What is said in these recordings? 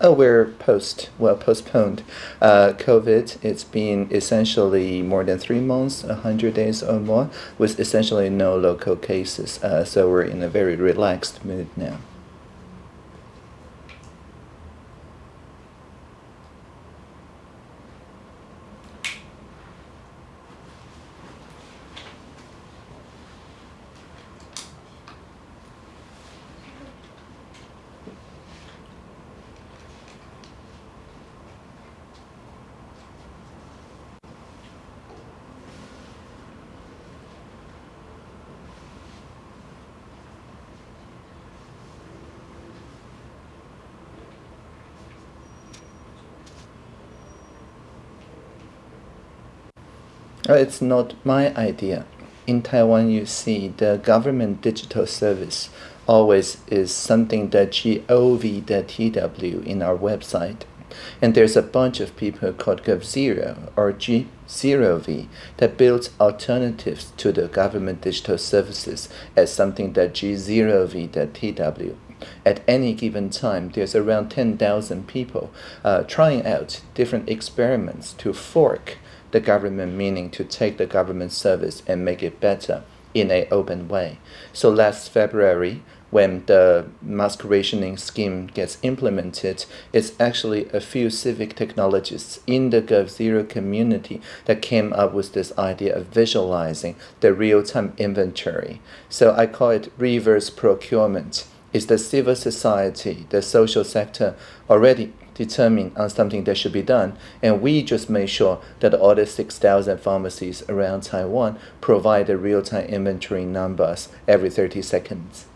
Oh, we're post, well, postponed. Uh, COVID, it's been essentially more than three months, 100 days or more, with essentially no local cases. Uh, so we're in a very relaxed mood now. Uh, it's not my idea. In Taiwan, you see the government digital service always is something that gov.tw in our website. And there's a bunch of people called GovZero or G0V that builds alternatives to the government digital services as something that G0V.tw. At any given time, there's around 10,000 people uh, trying out different experiments to fork the government meaning to take the government service and make it better in an open way. So last February, when the mask rationing scheme gets implemented, it's actually a few civic technologists in the GovZero community that came up with this idea of visualizing the real-time inventory. So I call it reverse procurement. Is the civil society, the social sector already determine on something that should be done. And we just made sure that all the 6,000 pharmacies around Taiwan provide the real-time inventory numbers every 30 seconds.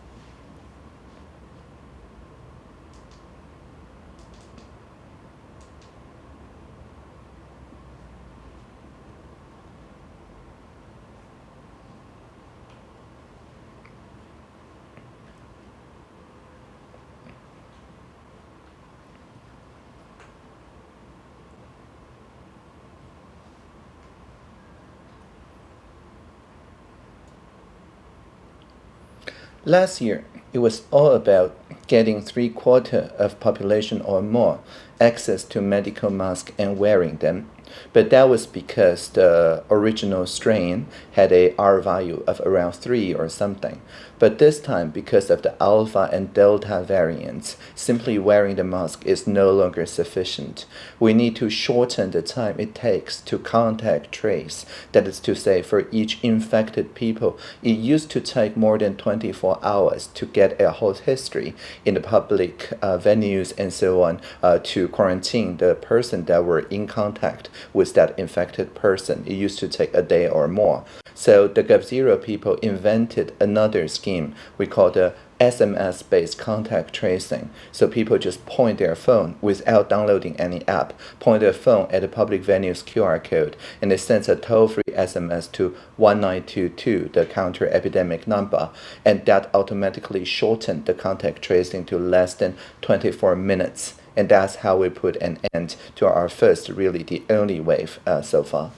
Last year, it was all about getting three quarter of population or more access to medical masks and wearing them but that was because the original strain had a R value of around 3 or something. But this time, because of the alpha and delta variants, simply wearing the mask is no longer sufficient. We need to shorten the time it takes to contact trace. That is to say, for each infected people, it used to take more than 24 hours to get a whole history in the public uh, venues and so on uh, to quarantine the person that were in contact with that infected person. It used to take a day or more. So the GovZero people invented another scheme we call the SMS-based contact tracing. So people just point their phone without downloading any app, point their phone at a public venue's QR code, and they send a toll-free SMS to 1922, the counter epidemic number, and that automatically shortened the contact tracing to less than 24 minutes. And that's how we put an end to our first, really the only wave uh, so far.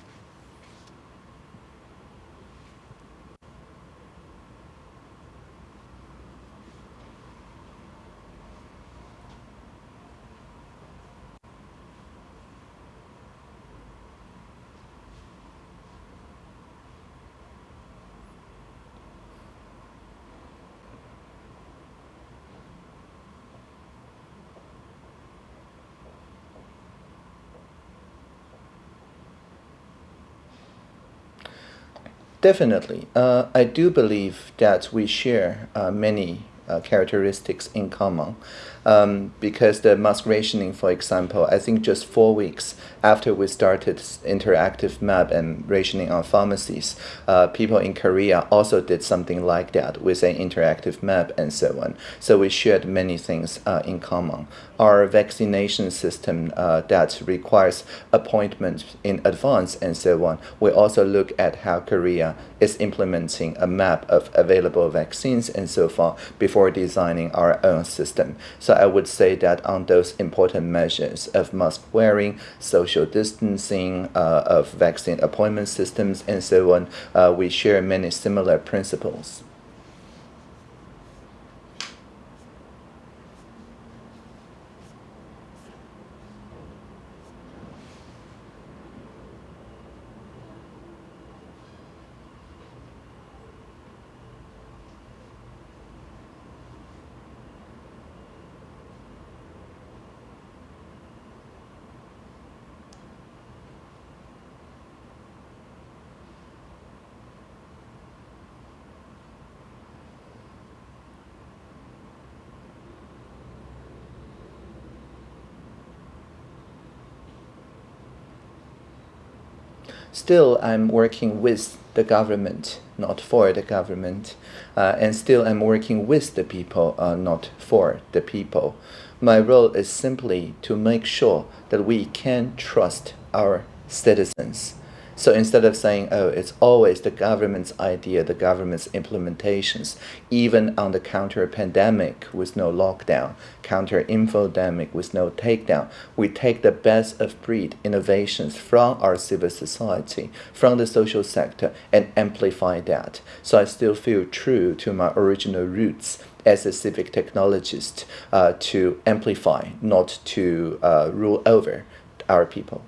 Definitely. Uh, I do believe that we share uh, many uh, characteristics in common um, because the mask rationing, for example, I think just four weeks after we started interactive map and rationing on pharmacies, uh, people in Korea also did something like that with an interactive map and so on. So we shared many things uh, in common. Our vaccination system uh, that requires appointments in advance and so on, we also look at how Korea is implementing a map of available vaccines and so far before designing our own system. So I would say that on those important measures of mask wearing, social distancing, uh, of vaccine appointment systems, and so on, uh, we share many similar principles. Still, I'm working with the government, not for the government. Uh, and still, I'm working with the people, uh, not for the people. My role is simply to make sure that we can trust our citizens. So instead of saying, oh, it's always the government's idea, the government's implementations, even on the counter pandemic with no lockdown, counter infodemic with no takedown, we take the best of breed innovations from our civil society, from the social sector, and amplify that. So I still feel true to my original roots as a civic technologist uh, to amplify, not to uh, rule over our people.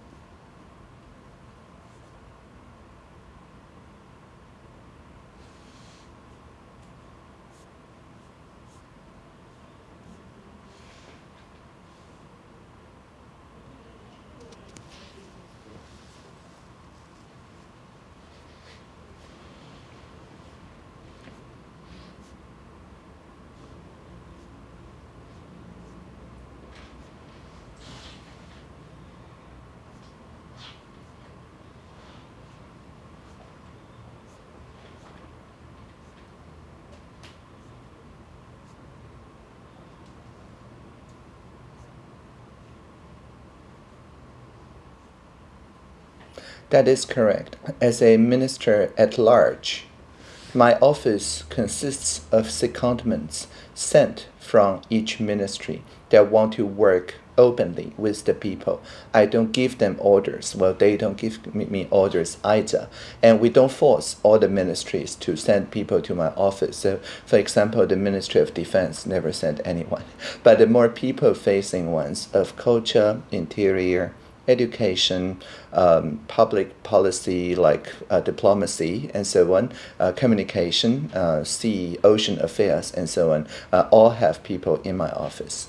That is correct. As a minister at large, my office consists of secondments sent from each ministry that want to work openly with the people. I don't give them orders. Well, they don't give me orders either. And we don't force all the ministries to send people to my office. So, for example, the Ministry of Defense never sent anyone. But the more people facing ones of culture, interior, education, um, public policy like uh, diplomacy and so on, uh, communication, uh, sea, ocean affairs, and so on, uh, all have people in my office.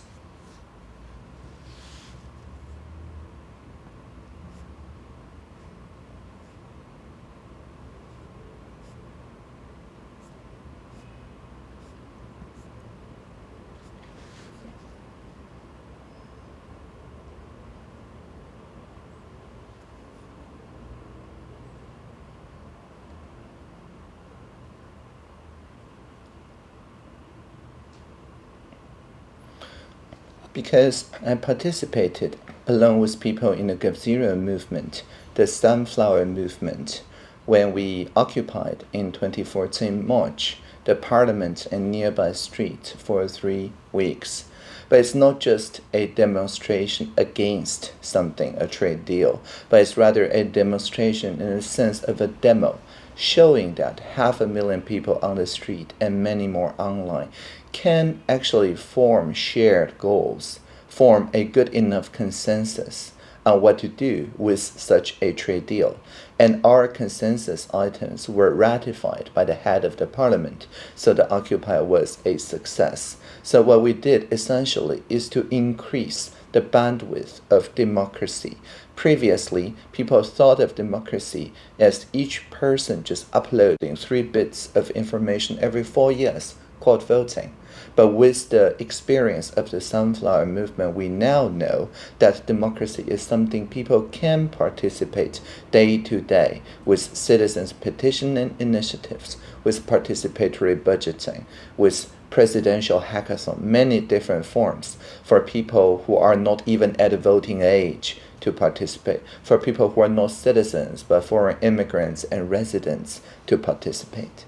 Because I participated along with people in the Gap movement, the Sunflower movement, when we occupied in 2014 March the parliament and nearby street for three weeks. But it's not just a demonstration against something, a trade deal, but it's rather a demonstration in the sense of a demo, showing that half a million people on the street and many more online can actually form shared goals, form a good enough consensus on what to do with such a trade deal. And our consensus items were ratified by the head of the parliament, so the Occupy was a success. So what we did essentially is to increase the bandwidth of democracy. Previously, people thought of democracy as each person just uploading three bits of information every four years, called voting. But with the experience of the sunflower movement, we now know that democracy is something people can participate day to day with citizens petitioning initiatives, with participatory budgeting, with presidential hackathon, many different forms for people who are not even at voting age to participate, for people who are not citizens but foreign immigrants and residents to participate.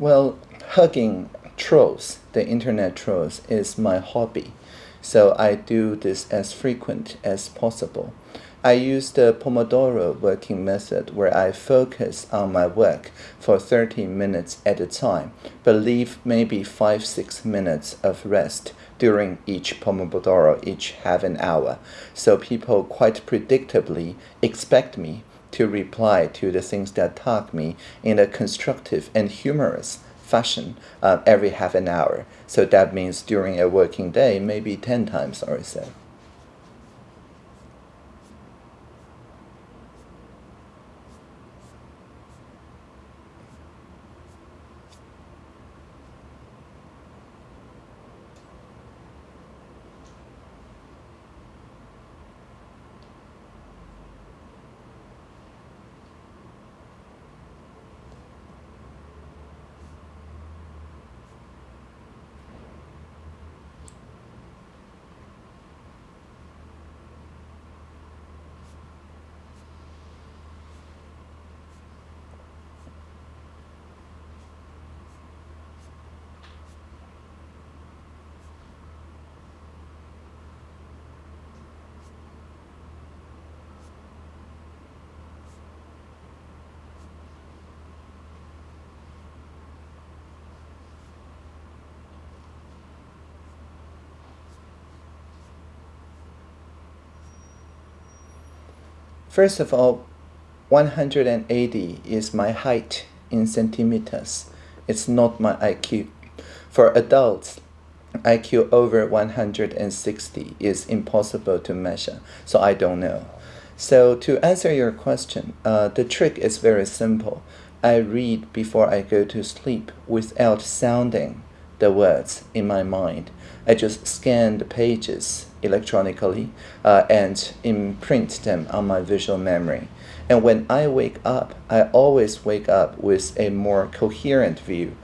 Well, hugging trolls, the internet trolls, is my hobby. So I do this as frequent as possible. I use the Pomodoro working method where I focus on my work for 30 minutes at a time, but leave maybe 5 6 minutes of rest during each Pomodoro, each half an hour. So people quite predictably expect me to reply to the things that tag me in a constructive and humorous fashion uh, every half an hour. So that means during a working day, maybe 10 times or so. First of all, 180 is my height in centimeters. It's not my IQ. For adults, IQ over 160 is impossible to measure, so I don't know. So to answer your question, uh, the trick is very simple. I read before I go to sleep without sounding the words in my mind. I just scan the pages electronically uh, and imprint them on my visual memory. And when I wake up, I always wake up with a more coherent view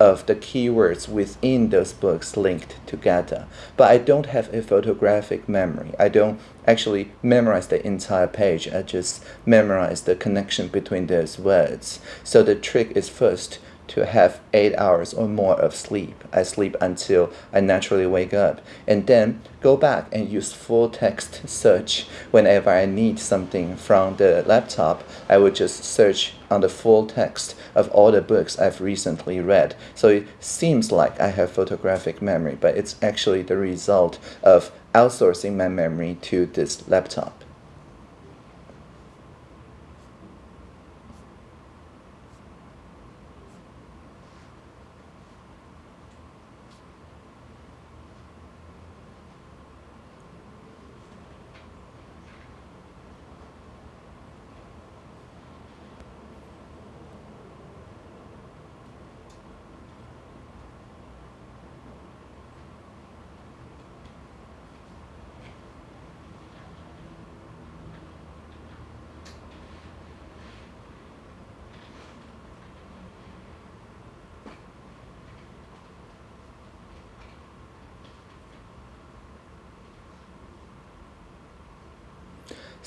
of the keywords within those books linked together. But I don't have a photographic memory. I don't actually memorize the entire page. I just memorize the connection between those words. So the trick is first to have eight hours or more of sleep. I sleep until I naturally wake up and then go back and use full text search whenever I need something from the laptop. I would just search on the full text of all the books I've recently read. So it seems like I have photographic memory, but it's actually the result of outsourcing my memory to this laptop.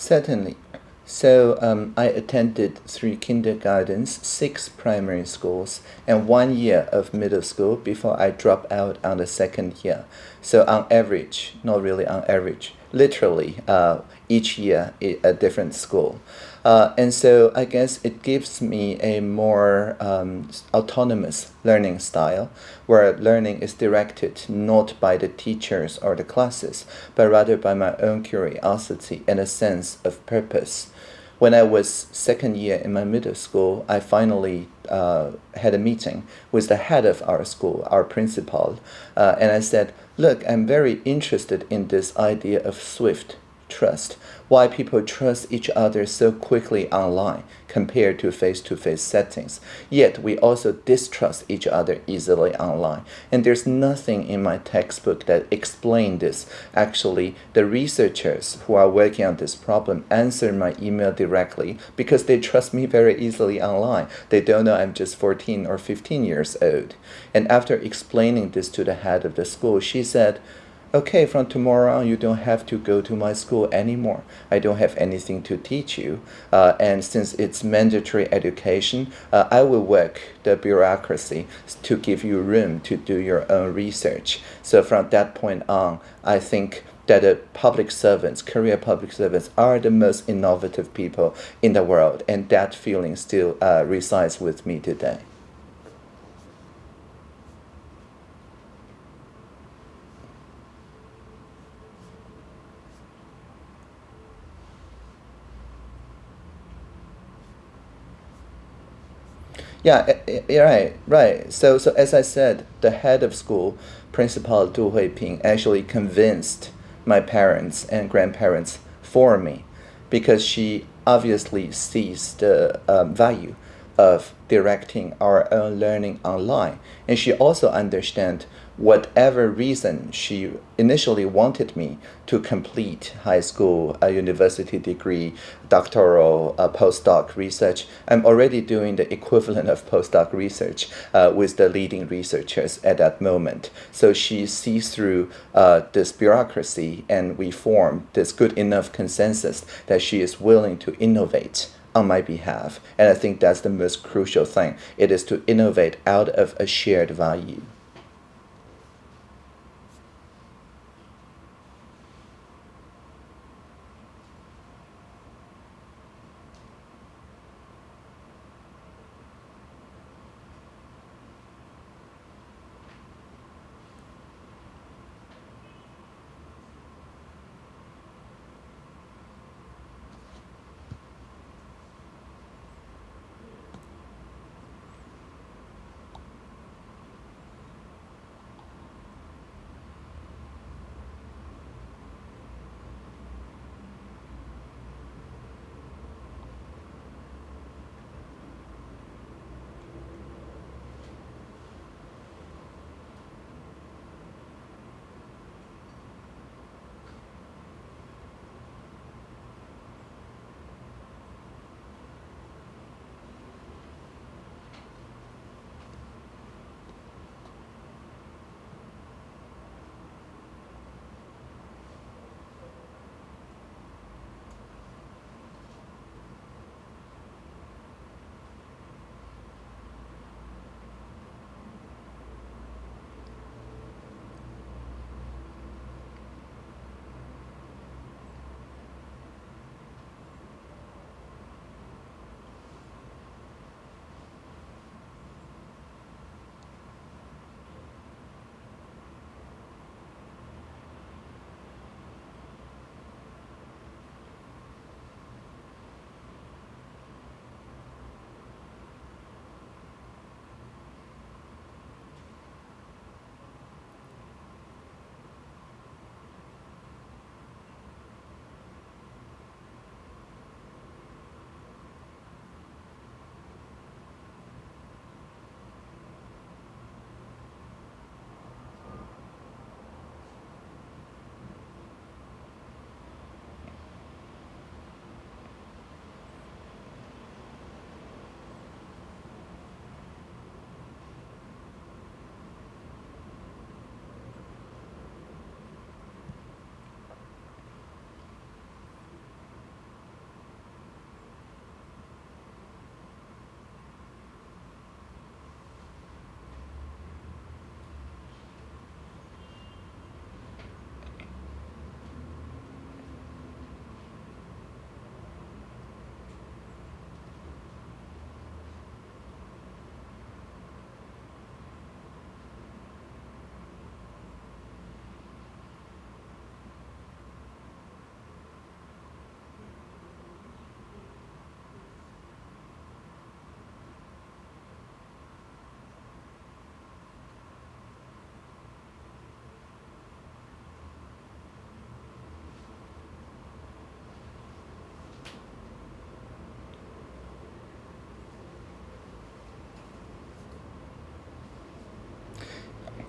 Certainly. So um, I attended three kindergartens, six primary schools, and one year of middle school before I dropped out on the second year. So on average, not really on average, literally uh, each year a different school. Uh, and so I guess it gives me a more um, autonomous learning style where learning is directed not by the teachers or the classes, but rather by my own curiosity and a sense of purpose. When I was second year in my middle school, I finally uh, had a meeting with the head of our school, our principal, uh, and I said, look, I'm very interested in this idea of swift trust, why people trust each other so quickly online compared to face-to-face -face settings. Yet we also distrust each other easily online. And there's nothing in my textbook that explain this. Actually, the researchers who are working on this problem answer my email directly because they trust me very easily online. They don't know I'm just 14 or 15 years old. And after explaining this to the head of the school, she said, okay, from tomorrow on, you don't have to go to my school anymore. I don't have anything to teach you. Uh, and since it's mandatory education, uh, I will work the bureaucracy to give you room to do your own research. So from that point on, I think that the public servants, career public servants, are the most innovative people in the world, and that feeling still uh, resides with me today. Eh, eh, yeah, right, right. So, so as I said, the head of school, Principal Du Huiping, actually convinced my parents and grandparents for me because she obviously sees the um, value of directing our own learning online. And she also understands whatever reason she initially wanted me to complete high school, a university degree, doctoral, uh, postdoc research, I'm already doing the equivalent of postdoc research uh, with the leading researchers at that moment. So she sees through uh, this bureaucracy and we form this good enough consensus that she is willing to innovate on my behalf. And I think that's the most crucial thing. It is to innovate out of a shared value.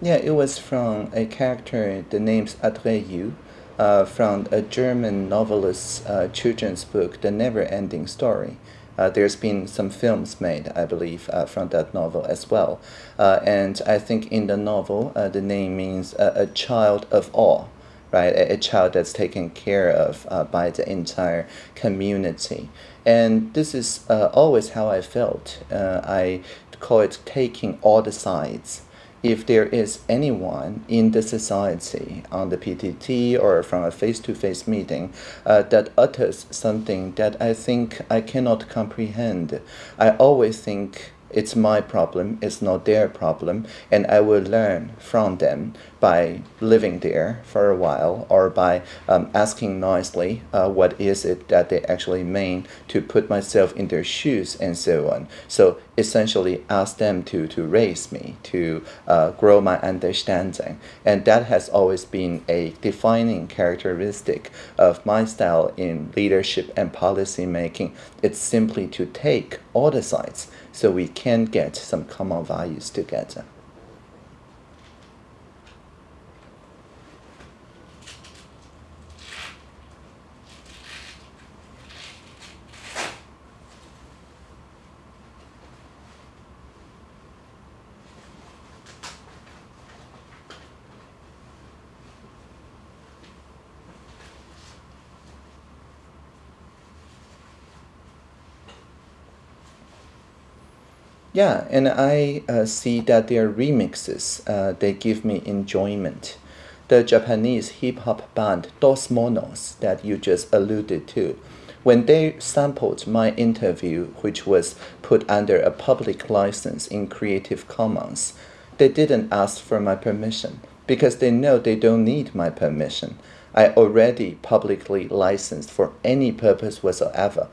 Yeah, it was from a character, the name's Atreyu, uh, from a German novelist's uh, children's book, The Never Ending Story. Uh, there's been some films made, I believe, uh, from that novel as well. Uh, and I think in the novel, uh, the name means a child of awe. right? A, a child that's taken care of uh, by the entire community. And this is uh, always how I felt. Uh, I call it taking all the sides if there is anyone in the society on the PTT or from a face-to-face meeting uh, that utters something that I think I cannot comprehend, I always think it's my problem, it's not their problem, and I will learn from them by living there for a while or by um, asking nicely uh, what is it that they actually mean to put myself in their shoes and so on. So essentially ask them to, to raise me, to uh, grow my understanding. And that has always been a defining characteristic of my style in leadership and policy making. It's simply to take all the sides so we can get some common values together. Yeah, and I uh, see that their remixes, uh, they give me enjoyment. The Japanese hip hop band Dos Monos that you just alluded to, when they sampled my interview, which was put under a public license in Creative Commons, they didn't ask for my permission because they know they don't need my permission. I already publicly licensed for any purpose whatsoever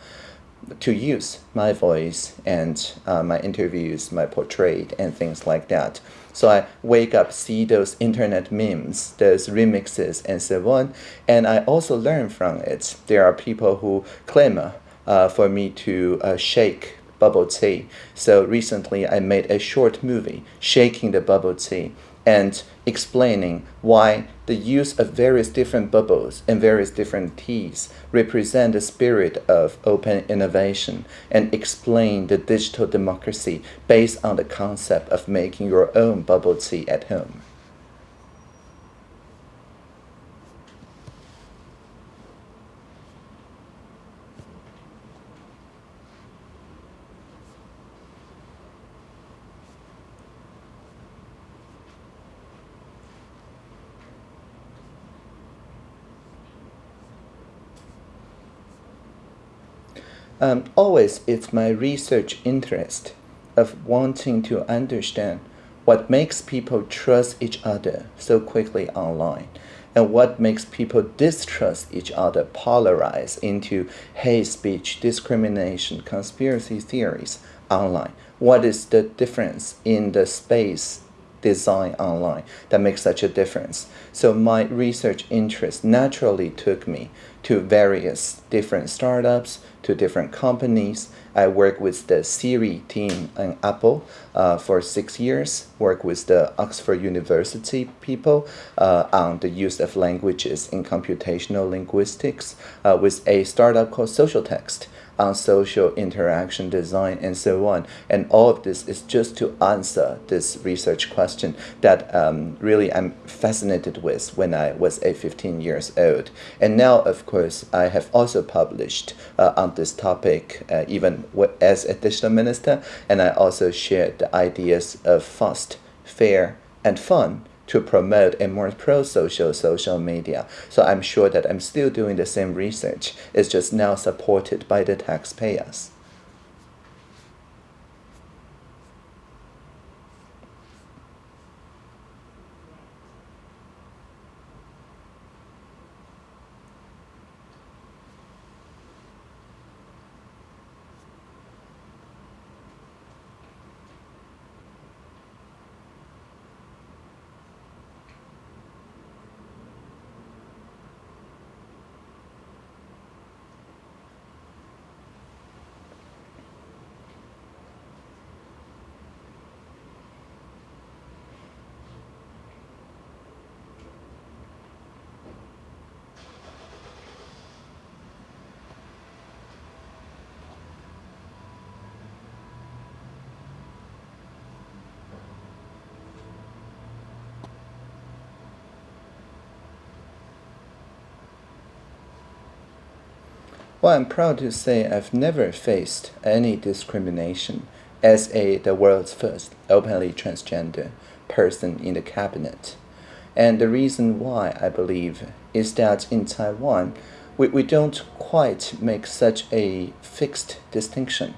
to use my voice and uh, my interviews, my portrait, and things like that. So I wake up, see those internet memes, those remixes, and so on, and I also learn from it. There are people who claim uh, for me to uh, shake bubble tea. So recently I made a short movie, Shaking the Bubble Tea, and explaining why the use of various different bubbles and various different teas represent the spirit of open innovation and explain the digital democracy based on the concept of making your own bubble tea at home. Um, always it's my research interest of wanting to understand what makes people trust each other so quickly online and what makes people distrust each other polarize into hate speech, discrimination, conspiracy theories online. What is the difference in the space design online that makes such a difference? So my research interest naturally took me to various different startups, to different companies. I worked with the Siri team in Apple uh, for six years, worked with the Oxford University people uh, on the use of languages in computational linguistics uh, with a startup called SocialText on social interaction design and so on. And all of this is just to answer this research question that um, really I'm fascinated with when I was a 15 years old. And now, of course, I have also published uh, on this topic uh, even as a digital minister, and I also shared the ideas of fast, fair, and fun to promote a more pro-social social media. So I'm sure that I'm still doing the same research. It's just now supported by the taxpayers. Well, I'm proud to say I've never faced any discrimination as a the world's first openly transgender person in the cabinet. And the reason why I believe is that in Taiwan, we, we don't quite make such a fixed distinction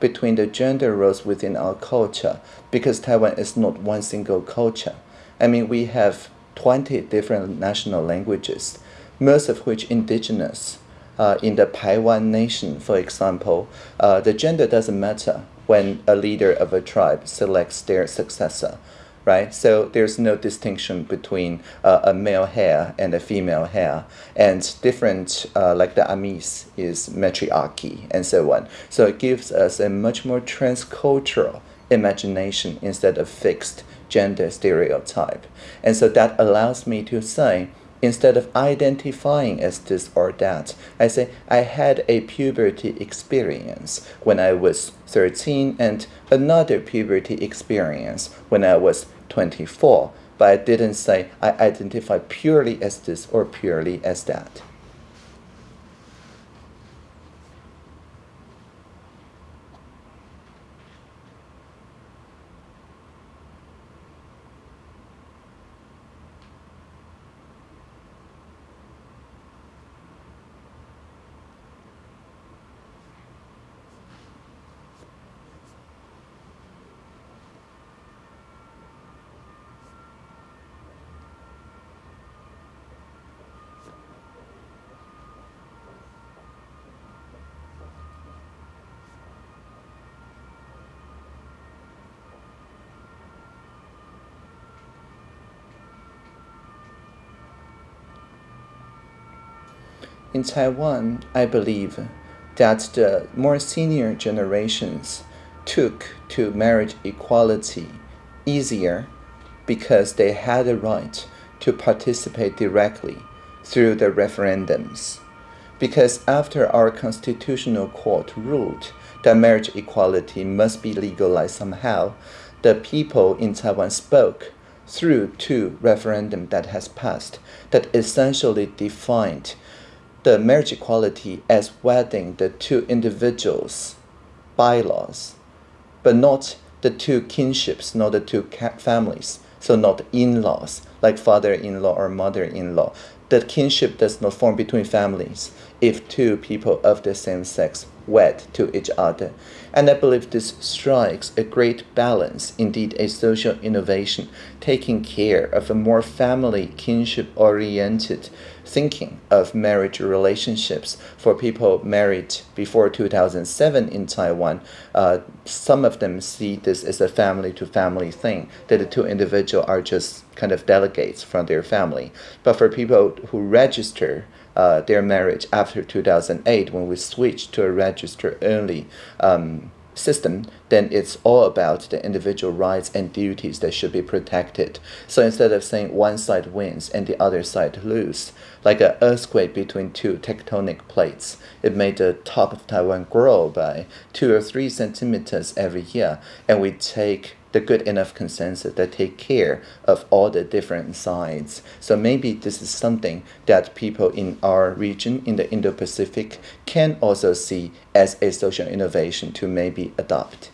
between the gender roles within our culture because Taiwan is not one single culture. I mean, we have 20 different national languages, most of which indigenous. Uh, in the Paiwan nation, for example, uh, the gender doesn't matter when a leader of a tribe selects their successor right? So there's no distinction between uh, a male heir and a female heir, and different, uh, like the Amis is matriarchy and so on. So it gives us a much more transcultural imagination instead of fixed gender stereotype. And so that allows me to say, instead of identifying as this or that, I say I had a puberty experience when I was 13 and another puberty experience when I was 24. But I didn't say I identify purely as this or purely as that. In Taiwan, I believe that the more senior generations took to marriage equality easier because they had the right to participate directly through the referendums. Because after our constitutional court ruled that marriage equality must be legalized somehow, the people in Taiwan spoke through two referendum that has passed that essentially defined the marriage equality as wedding the two individuals' bylaws, but not the two kinships, not the two families. So not in-laws, like father-in-law or mother-in-law. The kinship does not form between families if two people of the same sex wed to each other. And I believe this strikes a great balance, indeed a social innovation, taking care of a more family kinship-oriented thinking of marriage relationships for people married before 2007 in Taiwan. Uh, some of them see this as a family to family thing, that the two individuals are just kind of delegates from their family. But for people who register uh, their marriage after 2008, when we switched to a register only um, system, then it's all about the individual rights and duties that should be protected. So instead of saying one side wins and the other side lose, like an earthquake between two tectonic plates, it made the top of Taiwan grow by two or three centimeters every year, and we take the good enough consensus that take care of all the different sides. So maybe this is something that people in our region, in the Indo-Pacific, can also see as a social innovation to maybe adopt.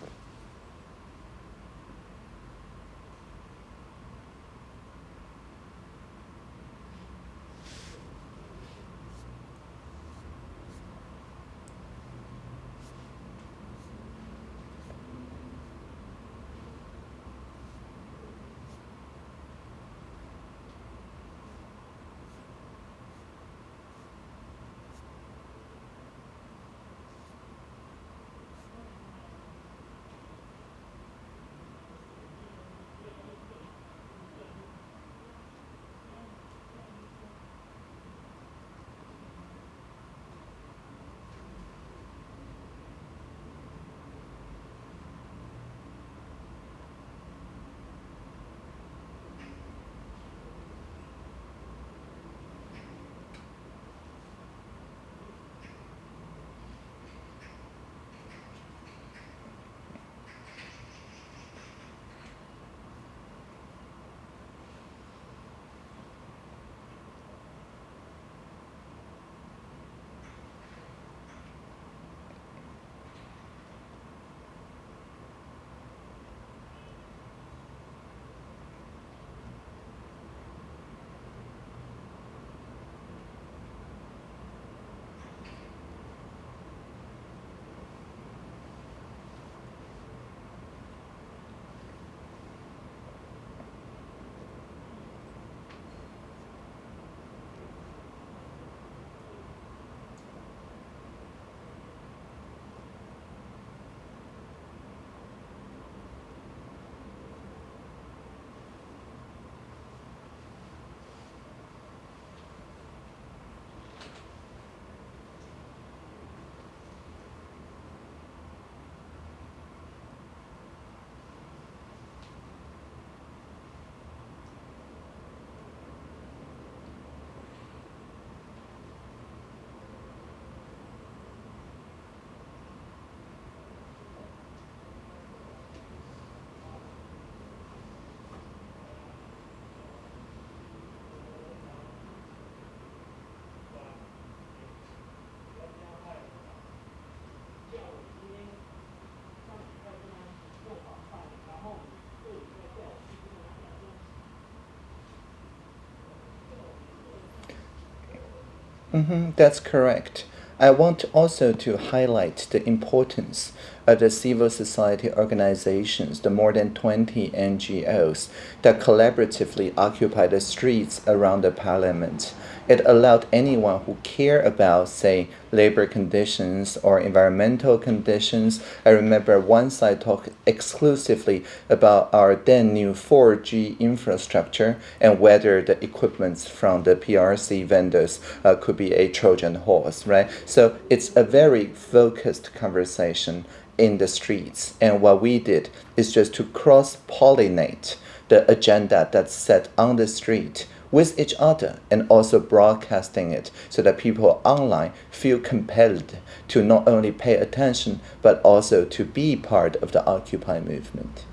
Mm-hmm, that's correct. I want also to highlight the importance of the civil society organizations, the more than 20 NGOs that collaboratively occupy the streets around the parliament. It allowed anyone who care about, say, labor conditions or environmental conditions. I remember once I talked exclusively about our then new 4G infrastructure and whether the equipments from the PRC vendors uh, could be a Trojan horse, right? So it's a very focused conversation in the streets. And what we did is just to cross pollinate the agenda that's set on the street with each other and also broadcasting it so that people online feel compelled to not only pay attention but also to be part of the Occupy movement.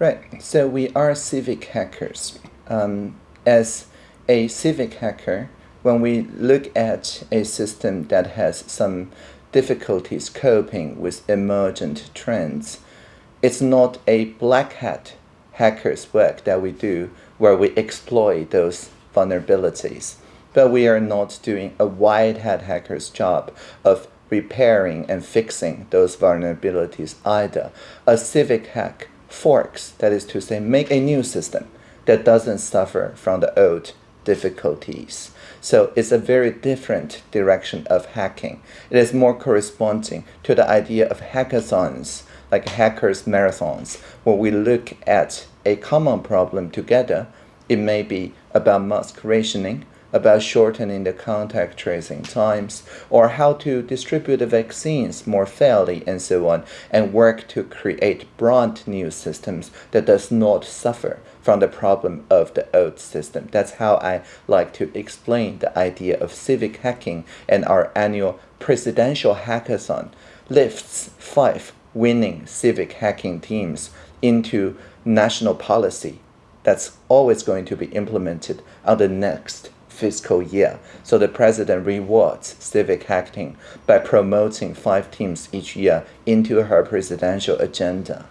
Right, so we are civic hackers. Um, as a civic hacker, when we look at a system that has some difficulties coping with emergent trends, it's not a black hat hacker's work that we do where we exploit those vulnerabilities. But we are not doing a white hat hacker's job of repairing and fixing those vulnerabilities either. A civic hack forks, that is to say, make a new system that doesn't suffer from the old difficulties. So it's a very different direction of hacking. It is more corresponding to the idea of hackathons, like hackers marathons, where we look at a common problem together. It may be about mask rationing, about shortening the contact tracing times, or how to distribute the vaccines more fairly and so on, and work to create brand new systems that does not suffer from the problem of the old system. That's how I like to explain the idea of civic hacking and our annual presidential hackathon lifts five winning civic hacking teams into national policy that's always going to be implemented on the next fiscal year. So the president rewards civic hacking by promoting five teams each year into her presidential agenda.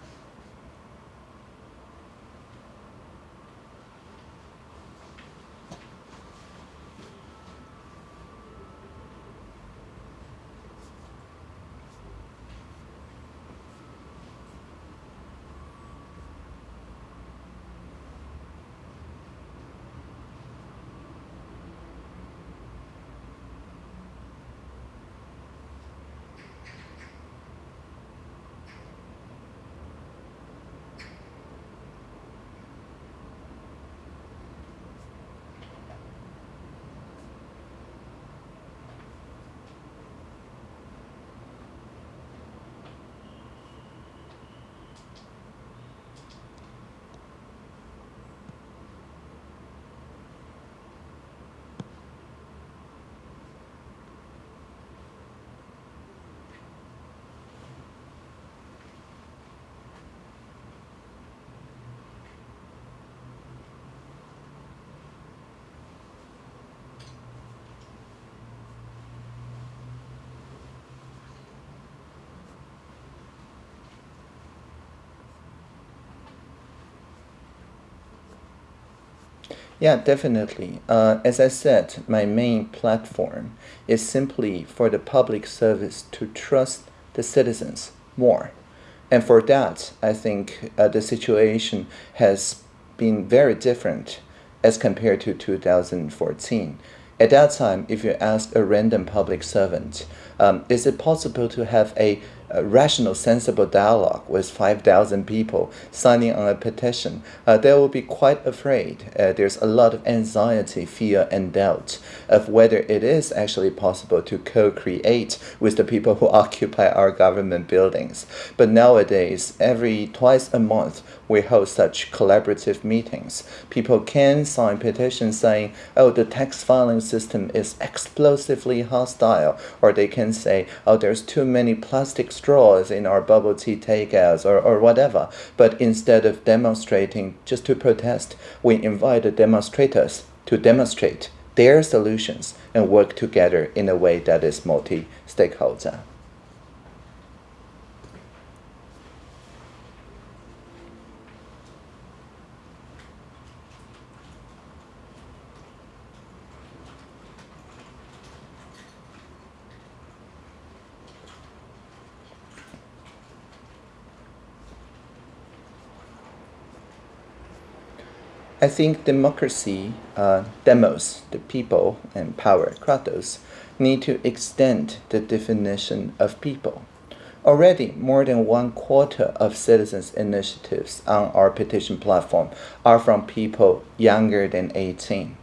Yeah, definitely. Uh, as I said, my main platform is simply for the public service to trust the citizens more. And for that, I think uh, the situation has been very different as compared to 2014. At that time, if you ask a random public servant, um, is it possible to have a rational, sensible dialogue with 5,000 people signing on a petition, uh, they will be quite afraid. Uh, there's a lot of anxiety, fear, and doubt of whether it is actually possible to co-create with the people who occupy our government buildings. But nowadays, every twice a month, we hold such collaborative meetings. People can sign petitions saying, oh, the tax filing system is explosively hostile, or they can say, oh, there's too many plastic straws in our bubble tea takeouts, or, or whatever. But instead of demonstrating just to protest, we invite the demonstrators to demonstrate their solutions and work together in a way that is multi-stakeholder. I think democracy, uh, demos, the people, and power, kratos, need to extend the definition of people. Already, more than one quarter of citizens' initiatives on our petition platform are from people younger than 18.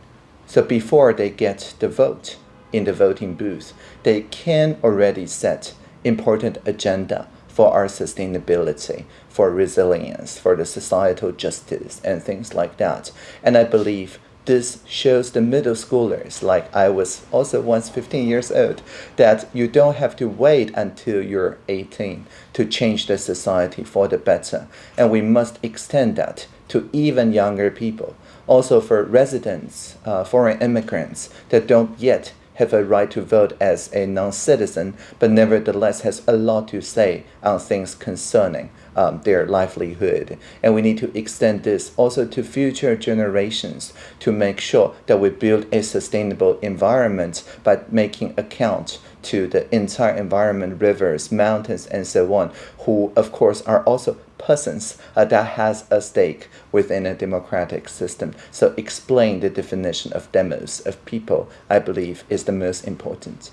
So before they get the vote in the voting booth, they can already set important agenda for our sustainability, for resilience, for the societal justice, and things like that. And I believe this shows the middle schoolers, like I was also once 15 years old, that you don't have to wait until you're 18 to change the society for the better. And we must extend that to even younger people. Also for residents, uh, foreign immigrants that don't yet have a right to vote as a non-citizen, but nevertheless has a lot to say on things concerning um, their livelihood. And we need to extend this also to future generations to make sure that we build a sustainable environment by making account to the entire environment, rivers, mountains, and so on, who of course are also persons uh, that has a stake within a democratic system. So explain the definition of demos, of people, I believe is the most important.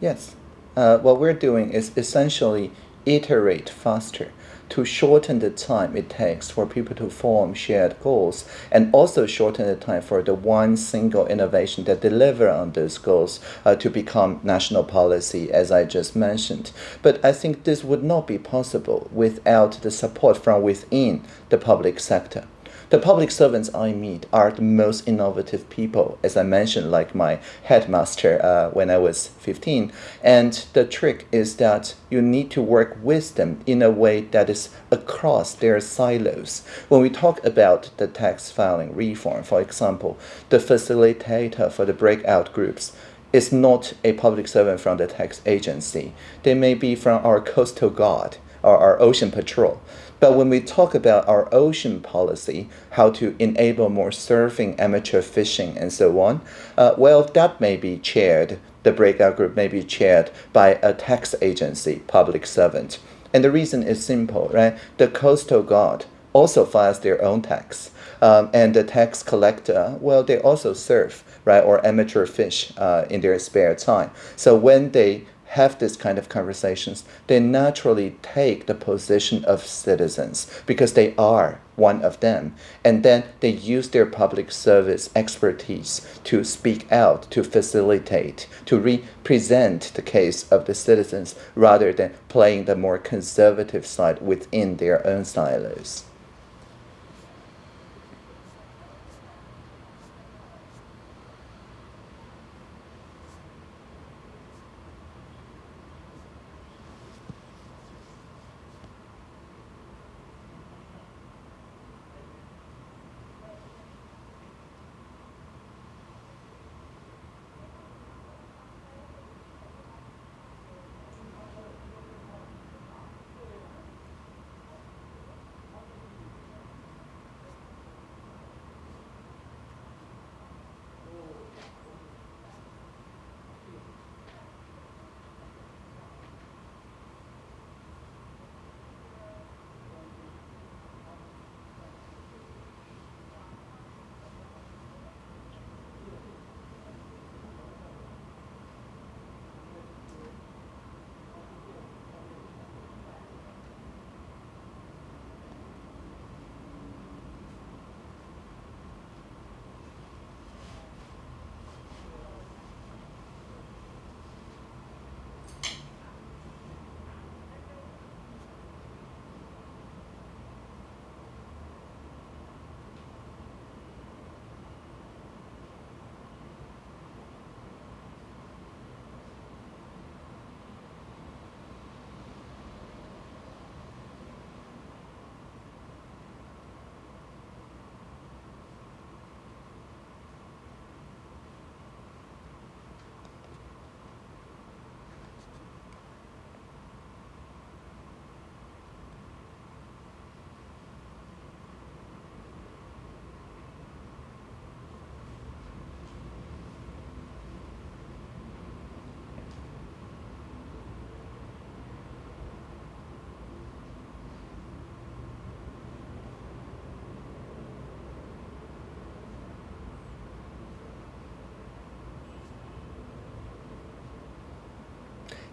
Yes. Uh, what we're doing is essentially iterate faster to shorten the time it takes for people to form shared goals and also shorten the time for the one single innovation that deliver on those goals uh, to become national policy as I just mentioned. But I think this would not be possible without the support from within the public sector. The public servants I meet are the most innovative people, as I mentioned, like my headmaster uh, when I was 15. And the trick is that you need to work with them in a way that is across their silos. When we talk about the tax filing reform, for example, the facilitator for the breakout groups is not a public servant from the tax agency. They may be from our coastal guard or our ocean patrol. But when we talk about our ocean policy, how to enable more surfing, amateur fishing, and so on, uh, well, that may be chaired, the breakout group may be chaired by a tax agency, public servant. And the reason is simple, right? The Coastal Guard also files their own tax. Um, and the tax collector, well, they also surf, right, or amateur fish uh, in their spare time. So when they have this kind of conversations, they naturally take the position of citizens because they are one of them. And then they use their public service expertise to speak out, to facilitate, to represent the case of the citizens rather than playing the more conservative side within their own silos.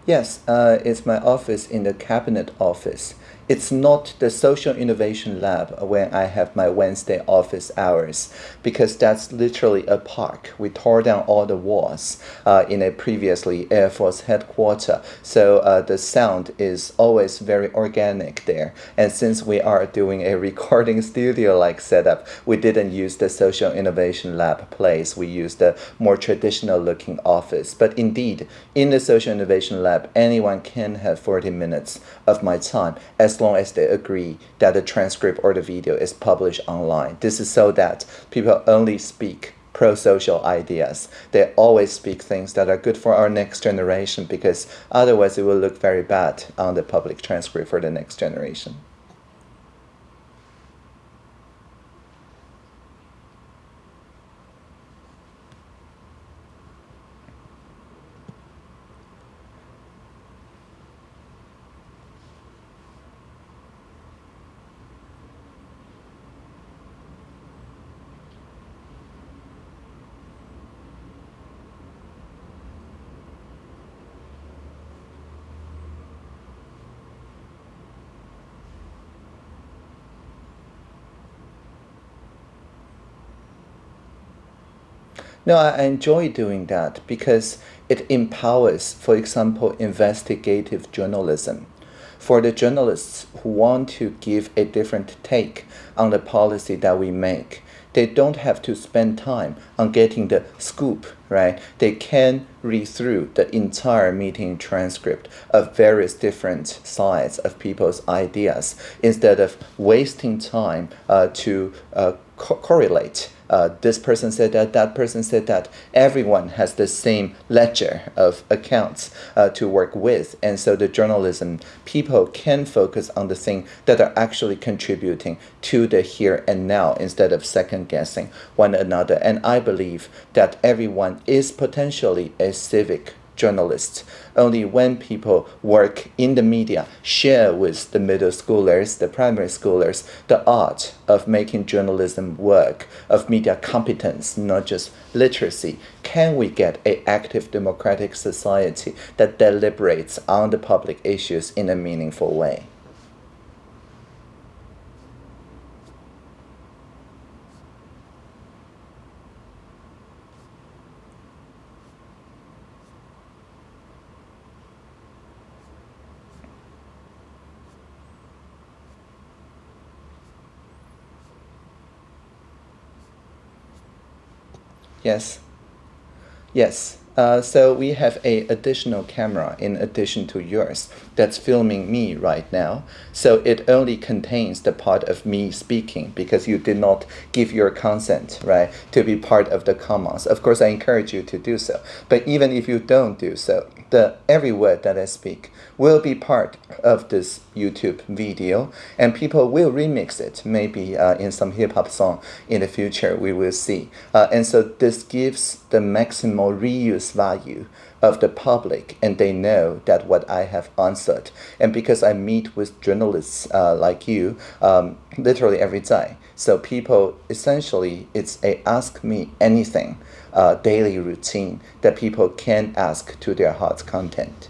Yes, uh, it's my office in the cabinet office. It's not the social innovation lab when I have my Wednesday office hours because that's literally a park. We tore down all the walls uh, in a previously Air Force headquarters, so uh, the sound is always very organic there. And since we are doing a recording studio-like setup, we didn't use the social innovation lab place. We used the more traditional-looking office. But indeed, in the social innovation lab, anyone can have 40 minutes of my time as long as they agree that the transcript or the video is published online. This is so that people only speak pro-social ideas. They always speak things that are good for our next generation because otherwise it will look very bad on the public transcript for the next generation. No, I enjoy doing that because it empowers, for example, investigative journalism. For the journalists who want to give a different take on the policy that we make, they don't have to spend time on getting the scoop, right? They can read through the entire meeting transcript of various different sides of people's ideas instead of wasting time uh, to uh, co correlate uh, this person said that, that person said that. Everyone has the same ledger of accounts uh, to work with. And so the journalism people can focus on the thing that are actually contributing to the here and now instead of second guessing one another. And I believe that everyone is potentially a civic journalists. Only when people work in the media, share with the middle schoolers, the primary schoolers, the art of making journalism work, of media competence, not just literacy, can we get an active democratic society that deliberates on the public issues in a meaningful way? Yes. Yes. Uh, so we have a additional camera in addition to yours that's filming me right now. So it only contains the part of me speaking because you did not give your consent, right, to be part of the commons. Of course, I encourage you to do so. But even if you don't do so, the every word that I speak will be part of this YouTube video, and people will remix it, maybe uh, in some hip hop song in the future. We will see, uh, and so this gives the maximal reuse value of the public and they know that what I have answered. And because I meet with journalists uh, like you um, literally every day, so people essentially it's a ask me anything uh, daily routine that people can ask to their heart's content.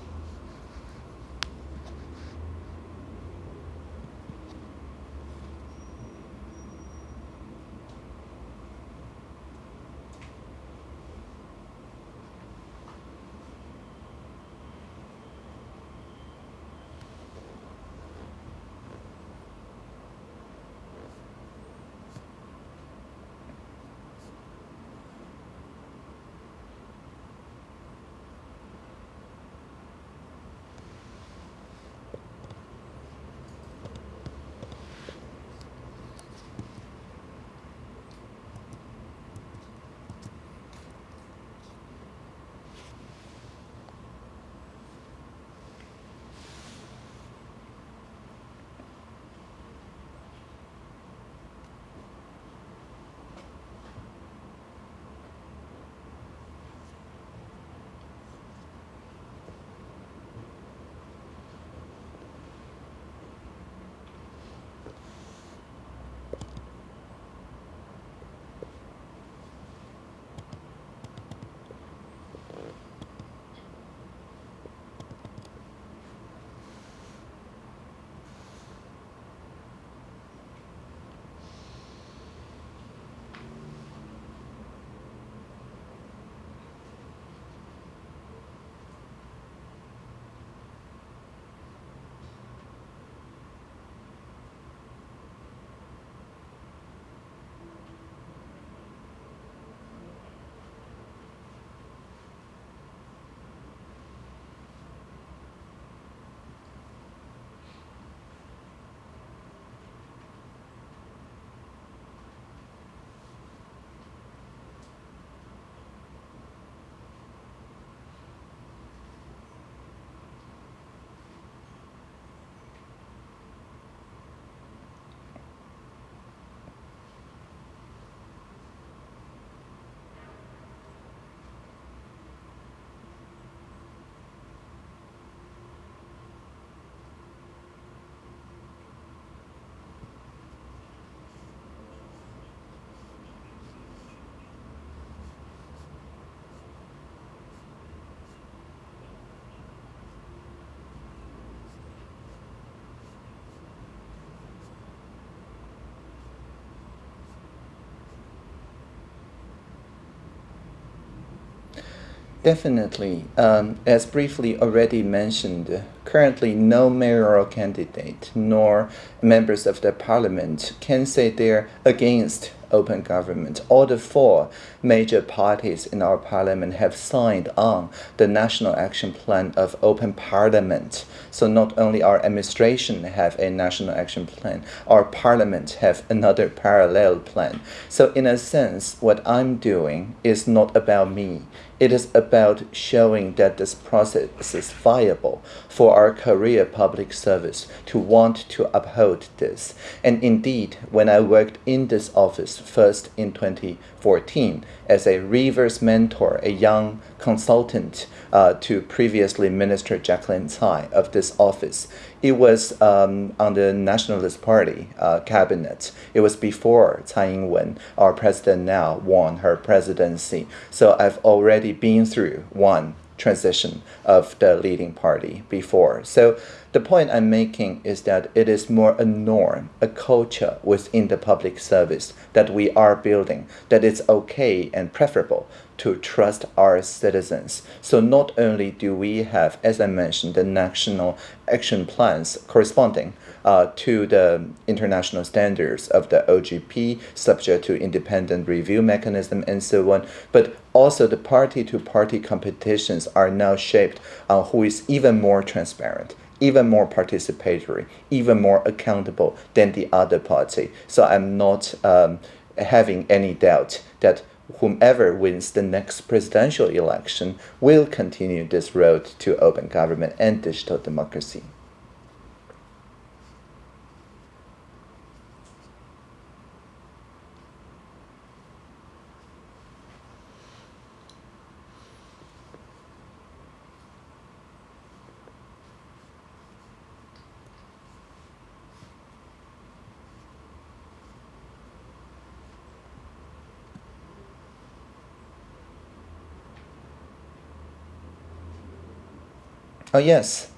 Definitely. Um, as briefly already mentioned, currently no mayoral candidate nor members of the parliament can say they're against open government. All the four major parties in our parliament have signed on the National Action Plan of Open Parliament. So not only our administration have a National Action Plan, our parliament have another parallel plan. So in a sense, what I'm doing is not about me. It is about showing that this process is viable for our career public service to want to uphold this. And indeed, when I worked in this office first in 2014 as a reverse mentor, a young consultant uh, to previously Minister Jaclyn Tsai of this office, it was um, on the Nationalist Party uh, cabinet. It was before Tsai Ing-wen, our president now, won her presidency. So I've already been through one transition of the leading party before. So the point I'm making is that it is more a norm, a culture within the public service that we are building, that it's okay and preferable to trust our citizens. So not only do we have, as I mentioned, the national action plans corresponding uh, to the international standards of the OGP, subject to independent review mechanism and so on, but also the party-to-party -party competitions are now shaped on who is even more transparent, even more participatory, even more accountable than the other party. So I'm not um, having any doubt that whomever wins the next presidential election will continue this road to open government and digital democracy. Oh, yes.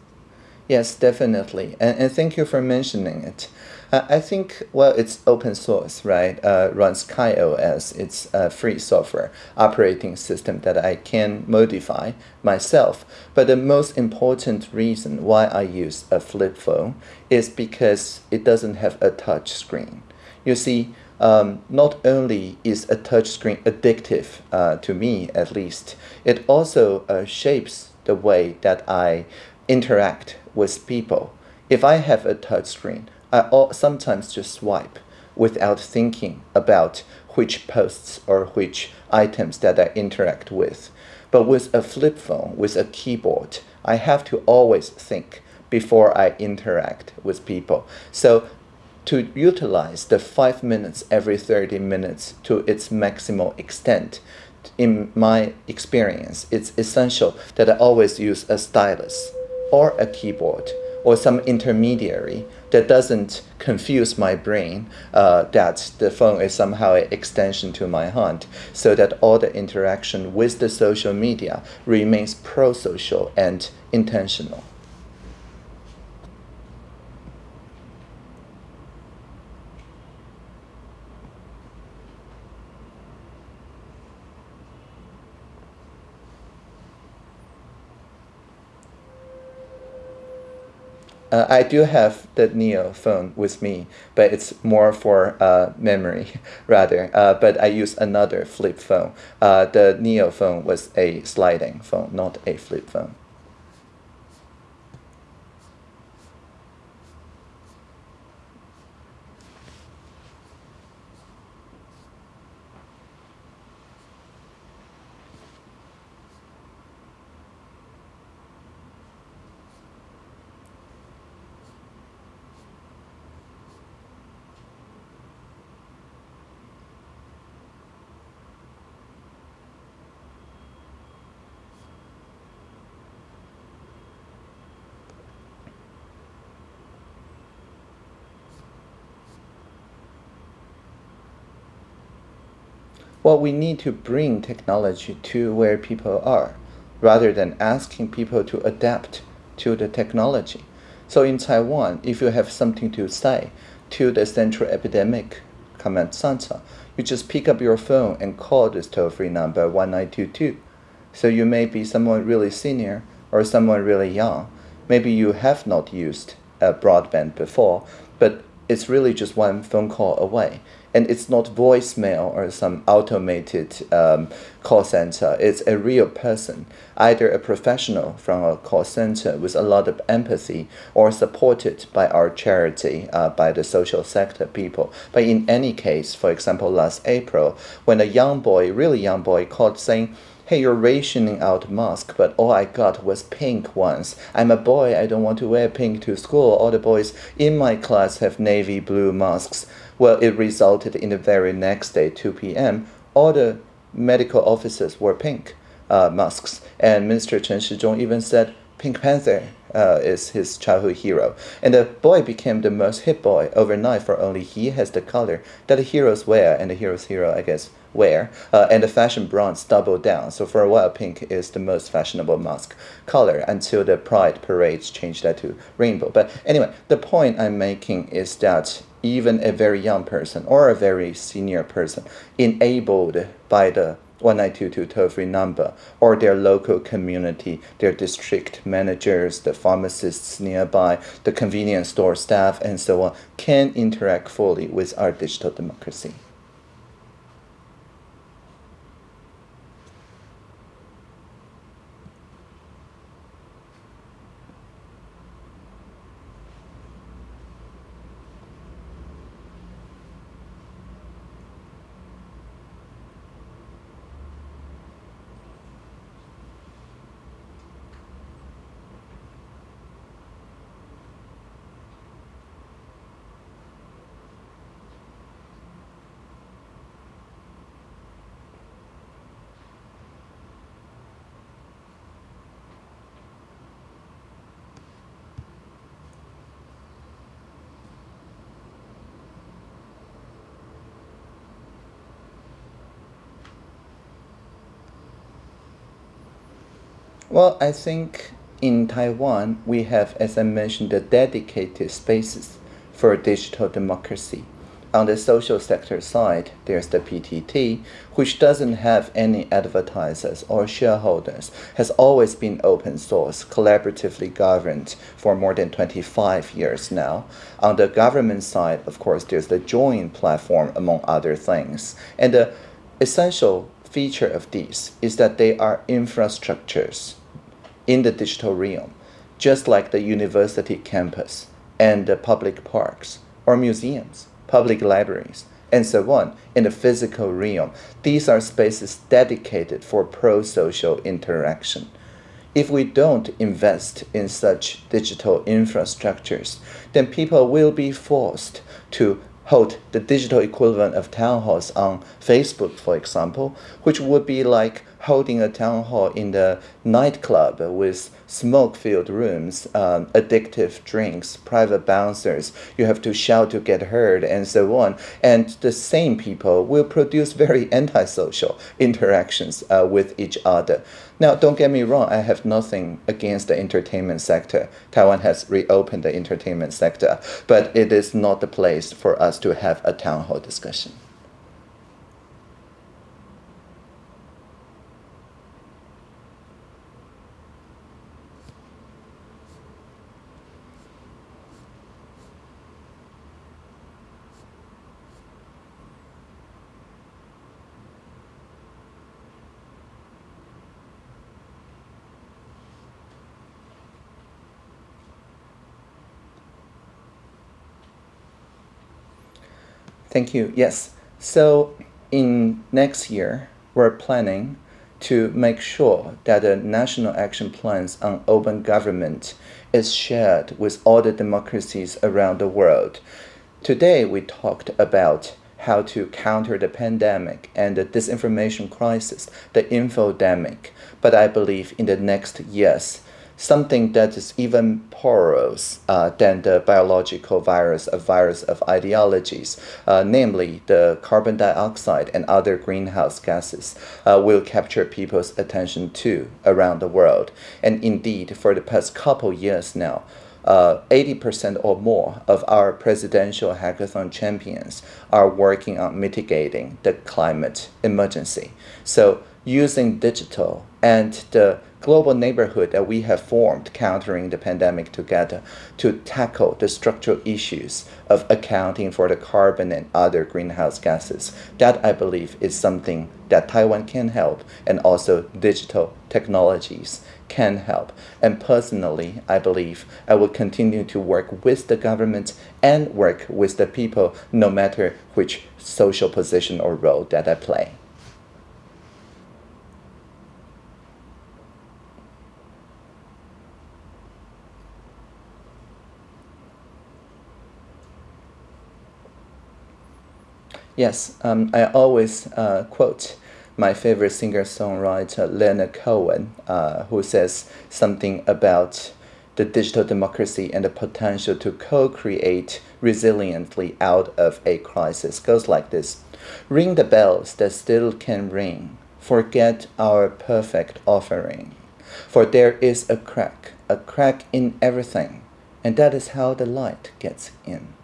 Yes, definitely. And, and thank you for mentioning it. Uh, I think, well, it's open source, right? Uh, runs KaiOS. It's a free software operating system that I can modify myself. But the most important reason why I use a flip phone is because it doesn't have a touch screen. You see, um, not only is a touch screen addictive, uh, to me at least, it also uh, shapes the way that I interact with people. If I have a touch screen, I sometimes just swipe without thinking about which posts or which items that I interact with. But with a flip phone, with a keyboard, I have to always think before I interact with people. So to utilize the 5 minutes every 30 minutes to its maximal extent, in my experience, it's essential that I always use a stylus or a keyboard or some intermediary that doesn't confuse my brain uh, that the phone is somehow an extension to my hand so that all the interaction with the social media remains pro-social and intentional. Uh, I do have the Neo phone with me, but it's more for uh, memory rather. Uh, but I use another flip phone. Uh, the Neo phone was a sliding phone, not a flip phone. Well, we need to bring technology to where people are rather than asking people to adapt to the technology. So in Taiwan, if you have something to say to the Central Epidemic Command Center, you just pick up your phone and call this toll-free number 1922 So you may be someone really senior or someone really young. Maybe you have not used a broadband before, but it's really just one phone call away and it's not voicemail or some automated um, call center. It's a real person, either a professional from a call center with a lot of empathy or supported by our charity, uh, by the social sector people. But in any case, for example, last April, when a young boy, really young boy, called saying, hey, you're rationing out mask, but all I got was pink ones. I'm a boy, I don't want to wear pink to school. All the boys in my class have navy blue masks. Well, it resulted in the very next day, 2 p.m., all the medical officers wore pink uh, masks. And Minister Chen Shizhong even said Pink Panther uh, is his childhood hero. And the boy became the most hit boy overnight for only he has the color that the heroes wear and the hero's hero, I guess, wear. Uh, and the fashion brands doubled down. So for a while, pink is the most fashionable mask color until the pride parades changed that to rainbow. But anyway, the point I'm making is that even a very young person or a very senior person enabled by the 1922 toll-free number or their local community, their district managers, the pharmacists nearby, the convenience store staff, and so on, can interact fully with our digital democracy. Well, I think in Taiwan, we have, as I mentioned, the dedicated spaces for digital democracy. On the social sector side, there's the PTT, which doesn't have any advertisers or shareholders, has always been open source, collaboratively governed for more than 25 years now. On the government side, of course, there's the Join platform, among other things. And the essential feature of these is that they are infrastructures in the digital realm, just like the university campus and the public parks or museums, public libraries, and so on in the physical realm. These are spaces dedicated for pro-social interaction. If we don't invest in such digital infrastructures, then people will be forced to hold the digital equivalent of town halls on Facebook, for example, which would be like holding a town hall in the nightclub with smoke-filled rooms, um, addictive drinks, private bouncers. You have to shout to get heard, and so on. And the same people will produce very antisocial interactions uh, with each other. Now, don't get me wrong, I have nothing against the entertainment sector. Taiwan has reopened the entertainment sector, but it is not the place for us to have a town hall discussion. Thank you. Yes. So in next year, we're planning to make sure that the national action plans on open government is shared with all the democracies around the world. Today, we talked about how to counter the pandemic and the disinformation crisis, the infodemic. But I believe in the next years, something that is even porous uh, than the biological virus, a virus of ideologies, uh, namely the carbon dioxide and other greenhouse gases, uh, will capture people's attention too around the world. And indeed, for the past couple years now, 80% uh, or more of our presidential hackathon champions are working on mitigating the climate emergency. So using digital and the global neighborhood that we have formed countering the pandemic together to tackle the structural issues of accounting for the carbon and other greenhouse gases. That I believe is something that Taiwan can help and also digital technologies can help. And personally, I believe I will continue to work with the government and work with the people no matter which social position or role that I play. Yes, um, I always uh, quote my favorite singer-songwriter Leonard Cohen, uh, who says something about the digital democracy and the potential to co-create resiliently out of a crisis. Goes like this: Ring the bells that still can ring. Forget our perfect offering, for there is a crack, a crack in everything, and that is how the light gets in.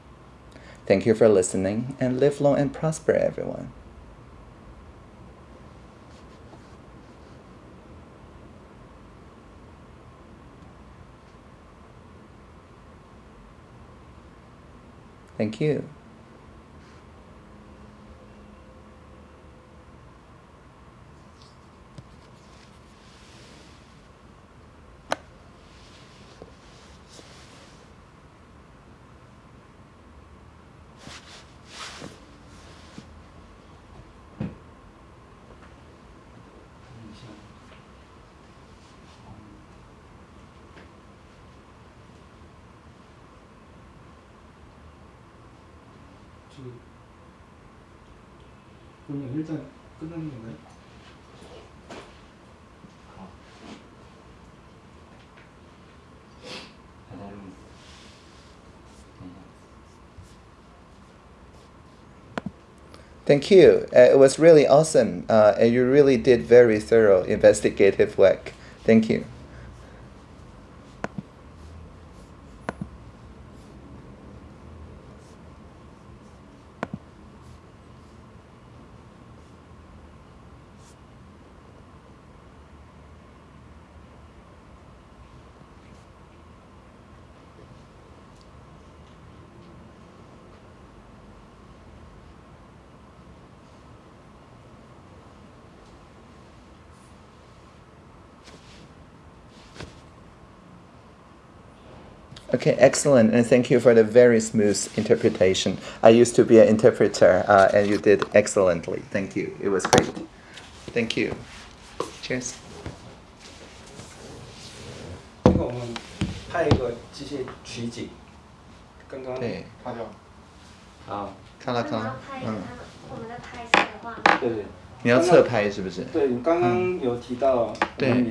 Thank you for listening and live long and prosper, everyone. Thank you. Thank you. Uh, it was really awesome, uh, and you really did very thorough investigative work. Thank you. Okay, excellent, and thank you for the very smooth interpretation. I used to be an interpreter, uh, and you did excellently. Thank you. It was great. Thank you. Cheers. 这个我们拍一个机械取景，刚刚对拍掉啊，看了看了，嗯，我们的拍摄的话，对对你要侧拍是不是？对，你刚刚有提到对我们